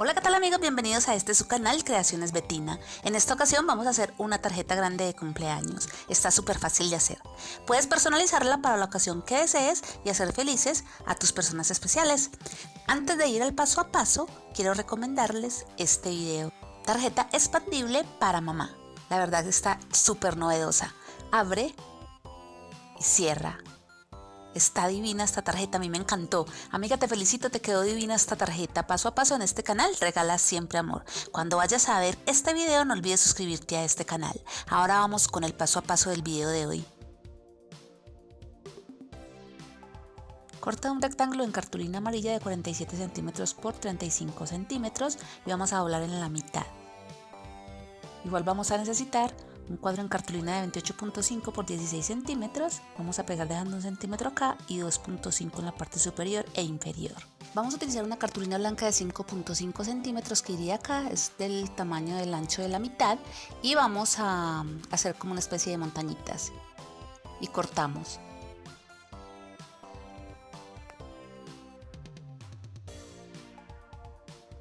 Hola qué tal amigos, bienvenidos a este su canal Creaciones Betina. En esta ocasión vamos a hacer una tarjeta grande de cumpleaños. Está súper fácil de hacer. Puedes personalizarla para la ocasión que desees y hacer felices a tus personas especiales. Antes de ir al paso a paso, quiero recomendarles este video. Tarjeta expandible para mamá. La verdad está súper novedosa. Abre y cierra Está divina esta tarjeta, a mí me encantó. Amiga, te felicito, te quedó divina esta tarjeta. Paso a paso en este canal, regala siempre amor. Cuando vayas a ver este video, no olvides suscribirte a este canal. Ahora vamos con el paso a paso del video de hoy. Corta un rectángulo en cartulina amarilla de 47 centímetros por 35 centímetros y vamos a doblar en la mitad. Igual vamos a necesitar un cuadro en cartulina de 28.5 por 16 centímetros. Vamos a pegar dejando un centímetro acá y 2.5 en la parte superior e inferior. Vamos a utilizar una cartulina blanca de 5.5 centímetros que iría acá, es del tamaño del ancho de la mitad y vamos a hacer como una especie de montañitas y cortamos.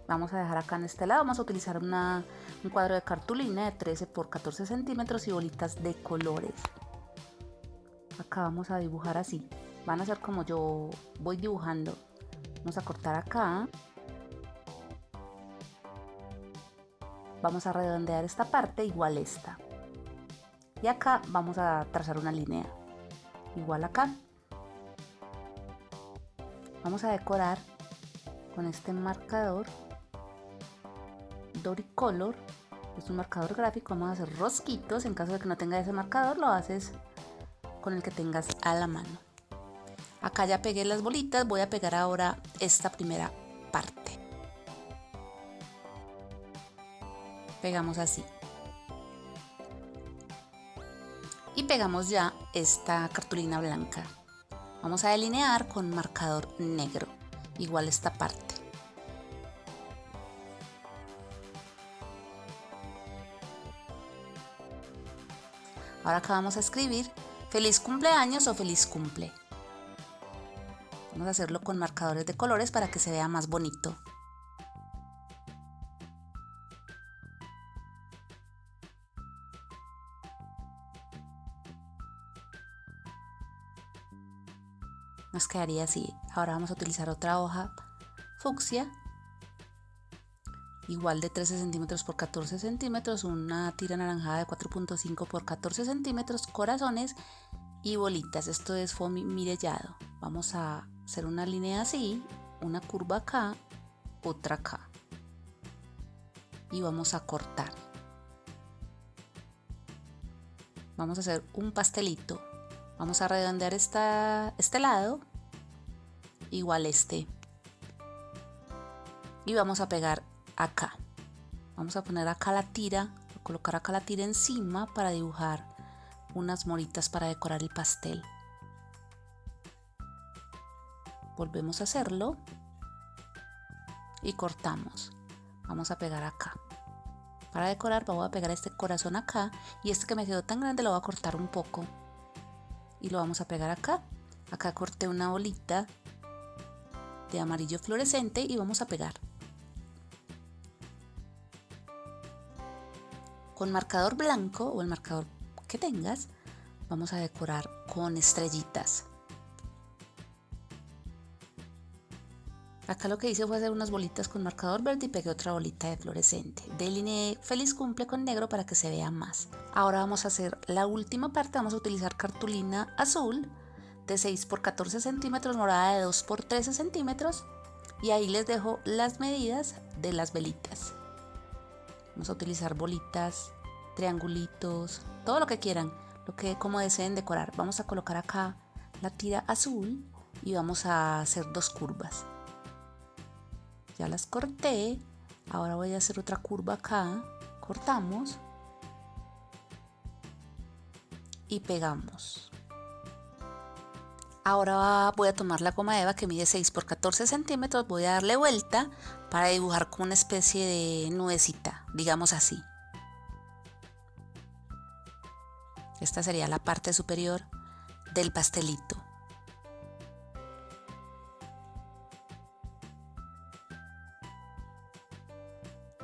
Vamos a dejar acá en este lado, vamos a utilizar una un cuadro de cartulina de 13 por 14 centímetros y bolitas de colores. Acá vamos a dibujar así. Van a ser como yo voy dibujando. Vamos a cortar acá. Vamos a redondear esta parte igual esta. Y acá vamos a trazar una línea. Igual acá. Vamos a decorar con este marcador Doricolor es un marcador gráfico, vamos a hacer rosquitos, en caso de que no tenga ese marcador lo haces con el que tengas a la mano. Acá ya pegué las bolitas, voy a pegar ahora esta primera parte. Pegamos así. Y pegamos ya esta cartulina blanca. Vamos a delinear con marcador negro, igual esta parte. Ahora acá vamos a escribir feliz cumpleaños o feliz cumple. Vamos a hacerlo con marcadores de colores para que se vea más bonito. Nos quedaría así. Ahora vamos a utilizar otra hoja fucsia igual de 13 centímetros por 14 centímetros, una tira anaranjada de 4.5 por 14 centímetros, corazones y bolitas. Esto es foamy mirellado. Vamos a hacer una línea así, una curva acá, otra acá. Y vamos a cortar. Vamos a hacer un pastelito. Vamos a redondear esta, este lado, igual este. Y vamos a pegar acá. Vamos a poner acá la tira, colocar acá la tira encima para dibujar unas moritas para decorar el pastel. Volvemos a hacerlo y cortamos. Vamos a pegar acá. Para decorar voy a pegar este corazón acá y este que me quedó tan grande lo voy a cortar un poco y lo vamos a pegar acá. Acá corté una bolita de amarillo fluorescente y vamos a pegar. Con marcador blanco o el marcador que tengas, vamos a decorar con estrellitas. Acá lo que hice fue hacer unas bolitas con marcador verde y pegué otra bolita de fluorescente. Delineé feliz cumple con negro para que se vea más. Ahora vamos a hacer la última parte, vamos a utilizar cartulina azul de 6 por 14 centímetros, morada de 2 por 13 centímetros y ahí les dejo las medidas de las velitas. Vamos a utilizar bolitas, triangulitos, todo lo que quieran, lo que como deseen decorar. Vamos a colocar acá la tira azul y vamos a hacer dos curvas. Ya las corté, ahora voy a hacer otra curva acá, cortamos y pegamos. Ahora voy a tomar la goma eva que mide 6 por 14 centímetros, voy a darle vuelta para dibujar como una especie de nubecita, digamos así. Esta sería la parte superior del pastelito.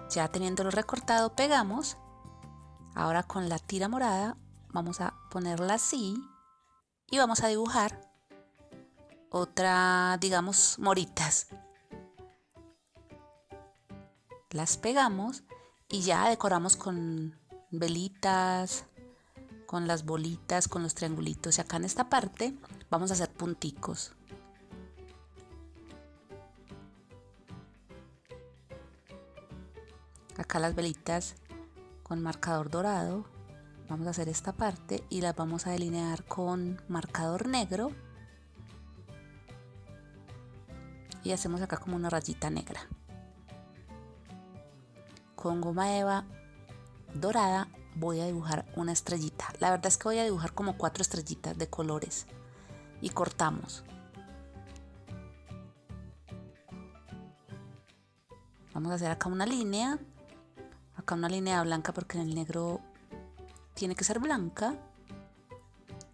Ya teniéndolo recortado, pegamos. Ahora con la tira morada vamos a ponerla así y vamos a dibujar otra, digamos, moritas. Las pegamos y ya decoramos con velitas, con las bolitas, con los triangulitos. Y acá en esta parte vamos a hacer punticos. Acá las velitas con marcador dorado. Vamos a hacer esta parte y las vamos a delinear con marcador negro. Y hacemos acá como una rayita negra. Con goma eva dorada voy a dibujar una estrellita. La verdad es que voy a dibujar como cuatro estrellitas de colores. Y cortamos. Vamos a hacer acá una línea. Acá una línea blanca porque en el negro tiene que ser blanca.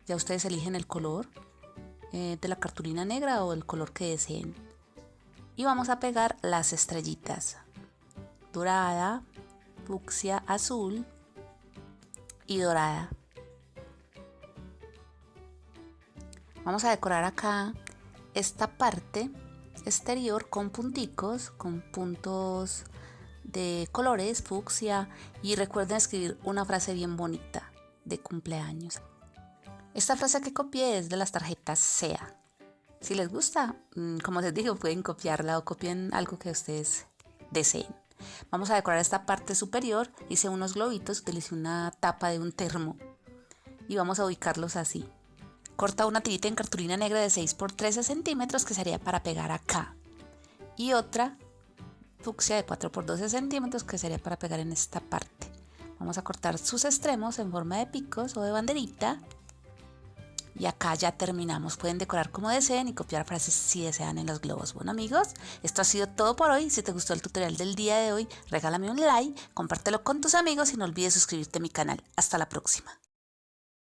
Ya ustedes eligen el color eh, de la cartulina negra o el color que deseen. Y vamos a pegar las estrellitas. Dorada, fucsia, azul, y dorada. Vamos a decorar acá esta parte exterior con punticos, con puntos de colores, fucsia y recuerden escribir una frase bien bonita de cumpleaños. Esta frase que copié es de las tarjetas SEA. Si les gusta, mm, como les digo, pueden copiarla o copien algo que ustedes deseen. Vamos a decorar esta parte superior. Hice unos globitos, utilicé una tapa de un termo y vamos a ubicarlos así. Corta una tirita en cartulina negra de 6 por 13 centímetros que sería para pegar acá. Y otra fucsia de 4 por 12 centímetros que sería para pegar en esta parte. Vamos a cortar sus extremos en forma de picos o de banderita y acá ya terminamos. Pueden decorar como deseen y copiar frases si desean en los globos. Bueno amigos, esto ha sido todo por hoy. Si te gustó el tutorial del día de hoy, regálame un like, compártelo con tus amigos y no olvides suscribirte a mi canal. Hasta la próxima.